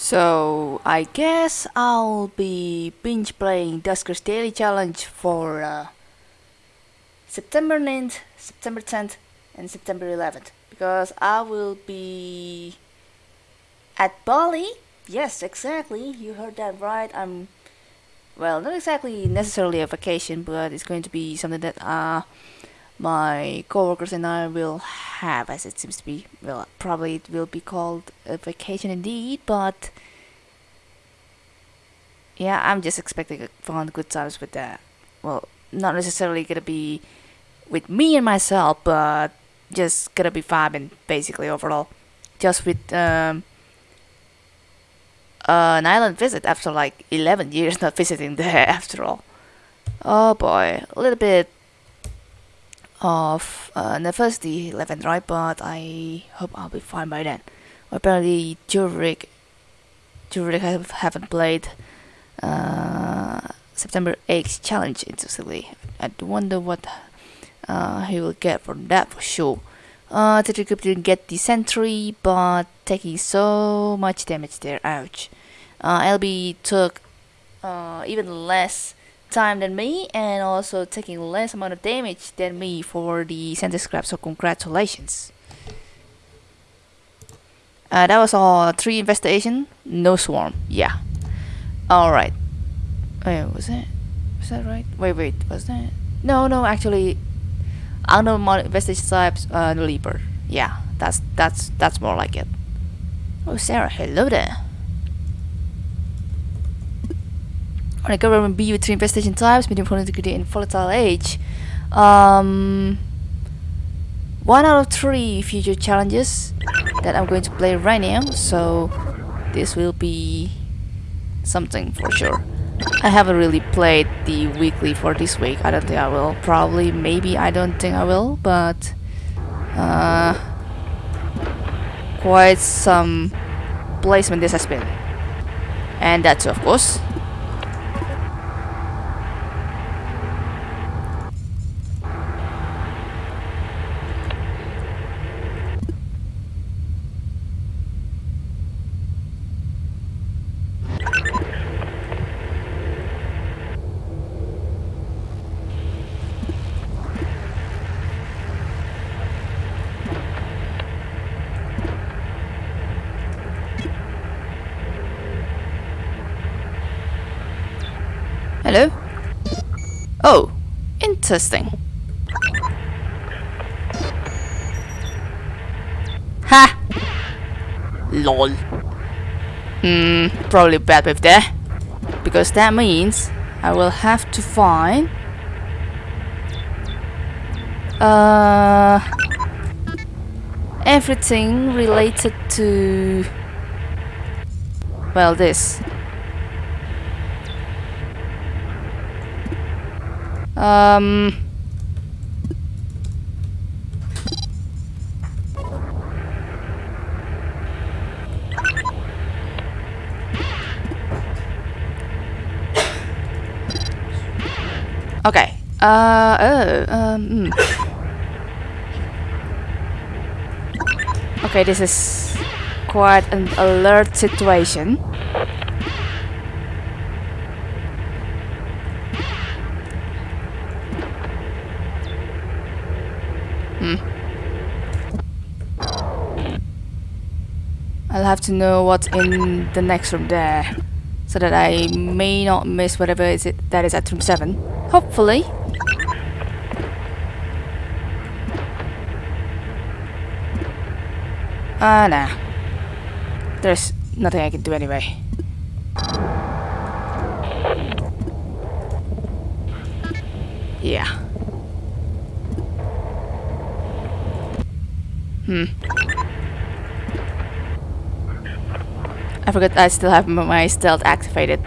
So I guess I'll be binge playing Duskers Daily Challenge for uh, September 9th, September 10th, and September 11th because I will be at Bali. Yes, exactly. You heard that right. I'm well, not exactly necessarily a vacation, but it's going to be something that uh my coworkers and I will have, as it seems to be. Well, probably it will be called a vacation indeed, but yeah, I'm just expecting fun, good times with that. Well, not necessarily gonna be with me and myself, but just gonna be vibing basically overall, just with um, an island visit after like 11 years not visiting there after all. Oh boy, a little bit of uh, University 11 right, but I hope I'll be fine by then. Apparently, Jurek, Jurek have, haven't played uh, September 8th challenge interestingly. I wonder what uh, he will get from that for sure. Uh, Tetricrypt didn't get the sentry, but taking so much damage there, ouch. Uh, LB took uh, even less time than me and also taking less amount of damage than me for the center scrap so congratulations. Uh, that was all three investigation no swarm yeah. All right. Wait was that was that right? Wait wait was that? No no actually unknown investigation types uh leaper yeah that's that's that's more like it. Oh sarah hello there on a government B three investigation types, medium integrity and volatile age. Um, one out of three future challenges that I'm going to play right now, so this will be something for sure. I haven't really played the weekly for this week. I don't think I will. Probably, maybe. I don't think I will, but uh, quite some placement this has been, and that's of course. Hello? Oh, interesting. Ha! LOL. Hmm, probably bad with that. Because that means I will have to find... Uh... Everything related to... Well, this. Um... Okay. Uh, oh, um, hmm. Okay, this is quite an alert situation. I'll have to know what's in the next room there, so that I may not miss whatever is it that is at room 7. Hopefully. Ah, nah. There's nothing I can do anyway. Yeah. Hmm. I forgot I still have my stealth activated.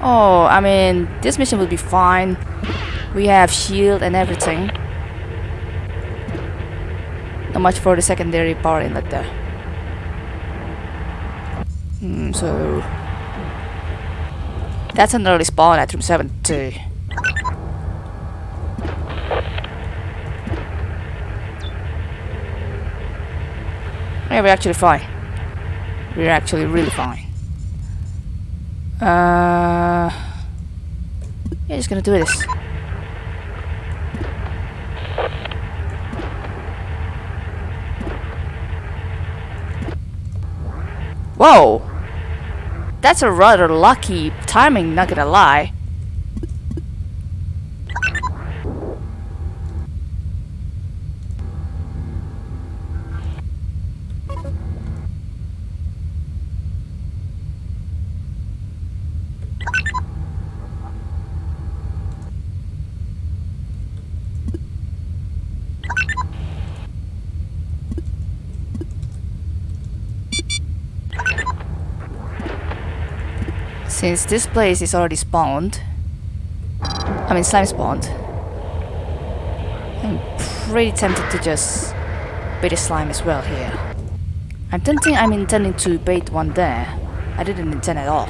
Oh, I mean, this mission will be fine. We have shield and everything. Not much for the secondary power inlet there. Hmm, so... That's an early spawn at room 7 Yeah, we're actually fine. We're actually really fine. Uh, yeah, just gonna do this. Whoa! That's a rather lucky timing, not gonna lie. Since this place is already spawned, I mean slime spawned, I'm pretty tempted to just bait a slime as well here. I'm tempting I'm intending to bait one there. I didn't intend at all.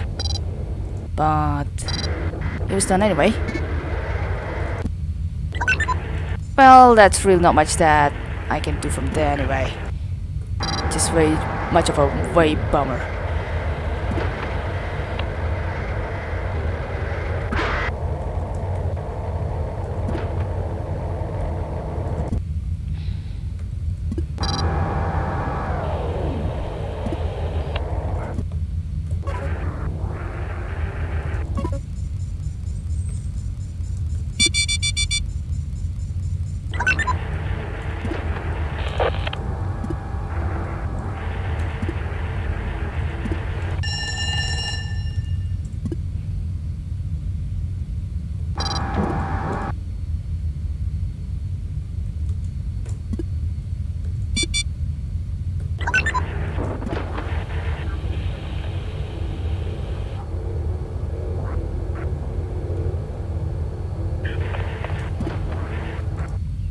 But it was done anyway. Well, that's really not much that I can do from there anyway. Just way much of a way bummer.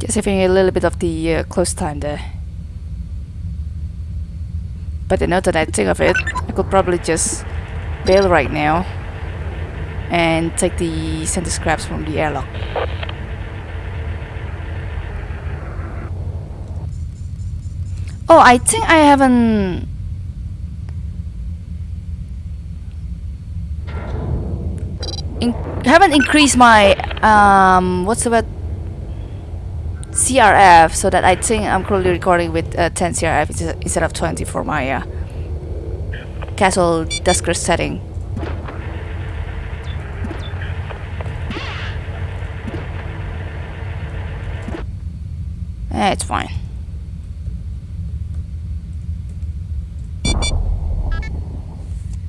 Just having a little bit of the uh, close time there. But now that I think of it, I could probably just bail right now and take the center scraps from the airlock. Oh, I think I haven't... In haven't increased my um what's the word CRF so that I think I'm currently recording with uh, 10 CRF instead of 20 for my uh, casual Dusker setting. Eh, it's fine.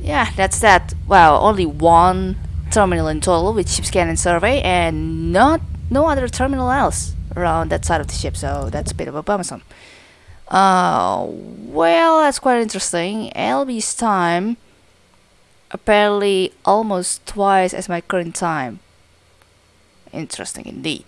Yeah, that's that. Wow, only one terminal in total with ship scan and survey and not no other terminal else around that side of the ship, so that's a bit of a bummersome. Uh, well, that's quite interesting. LB's time apparently almost twice as my current time. Interesting indeed.